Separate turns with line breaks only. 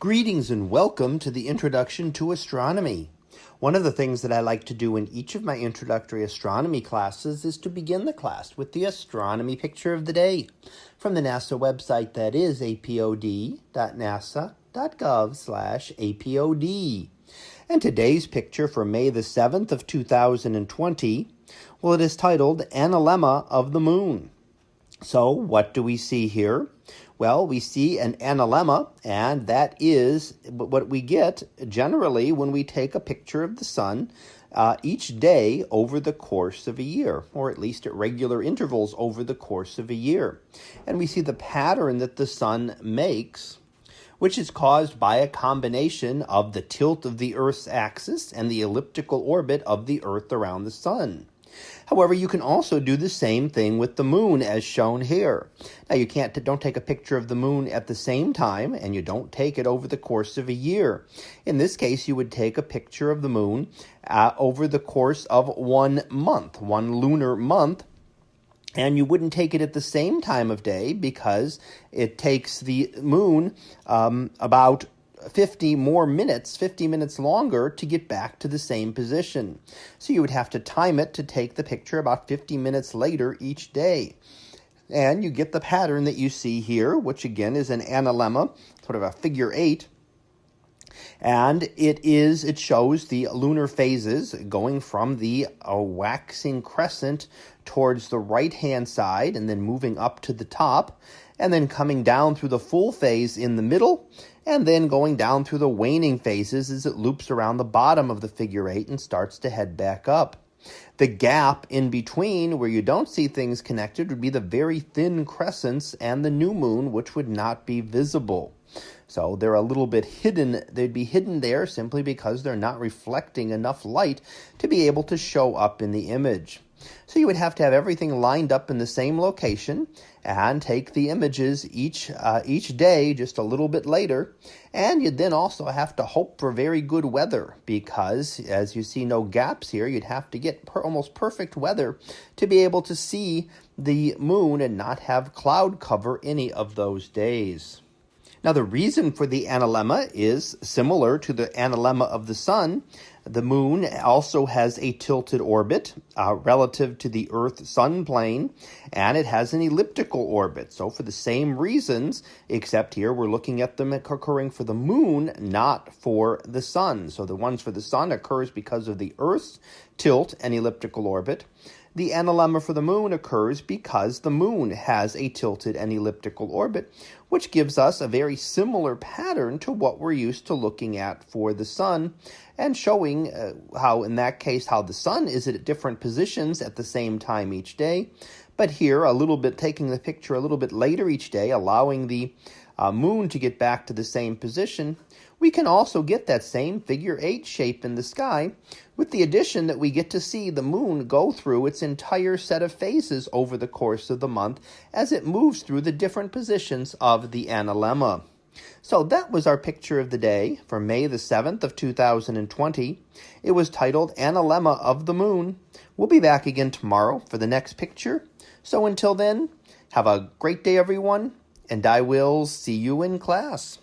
Greetings and welcome to the Introduction to Astronomy. One of the things that I like to do in each of my introductory astronomy classes is to begin the class with the astronomy picture of the day from the NASA website that is apod.nasa.gov slash apod. And today's picture for May the 7th of 2020, well, it is titled Analemma of the Moon. So what do we see here? Well, we see an analemma, and that is what we get generally when we take a picture of the sun uh, each day over the course of a year, or at least at regular intervals over the course of a year. And we see the pattern that the sun makes which is caused by a combination of the tilt of the Earth's axis and the elliptical orbit of the Earth around the Sun. However, you can also do the same thing with the moon as shown here. Now you can't don't take a picture of the moon at the same time and you don't take it over the course of a year. In this case, you would take a picture of the moon uh, over the course of one month, one lunar month. And you wouldn't take it at the same time of day because it takes the moon um, about 50 more minutes, 50 minutes longer to get back to the same position. So you would have to time it to take the picture about 50 minutes later each day. And you get the pattern that you see here, which again is an analemma, sort of a figure eight and it is it shows the lunar phases going from the uh, waxing crescent towards the right hand side and then moving up to the top and then coming down through the full phase in the middle and then going down through the waning phases as it loops around the bottom of the figure eight and starts to head back up. The gap in between, where you don't see things connected, would be the very thin crescents and the new moon, which would not be visible. So they're a little bit hidden. They'd be hidden there simply because they're not reflecting enough light to be able to show up in the image. So you would have to have everything lined up in the same location and take the images each uh, each day just a little bit later. And you'd then also have to hope for very good weather because as you see no gaps here, you'd have to get per almost perfect weather to be able to see the moon and not have cloud cover any of those days. Now, the reason for the analemma is similar to the analemma of the sun. The moon also has a tilted orbit uh, relative to the Earth sun plane, and it has an elliptical orbit. So, for the same reasons, except here we're looking at them occurring for the moon, not for the sun. So, the ones for the sun occurs because of the Earth's tilt and elliptical orbit. The analemma for the moon occurs because the moon has a tilted and elliptical orbit, which gives us a very similar pattern to what we're used to looking at for the sun and showing uh, how in that case how the sun is at different positions at the same time each day. But here a little bit taking the picture a little bit later each day, allowing the uh, moon to get back to the same position, we can also get that same figure eight shape in the sky with the addition that we get to see the moon go through its entire set of phases over the course of the month as it moves through the different positions of the analemma. So that was our picture of the day for May the 7th of 2020. It was titled Analemma of the Moon. We'll be back again tomorrow for the next picture. So until then, have a great day everyone, and I will see you in class.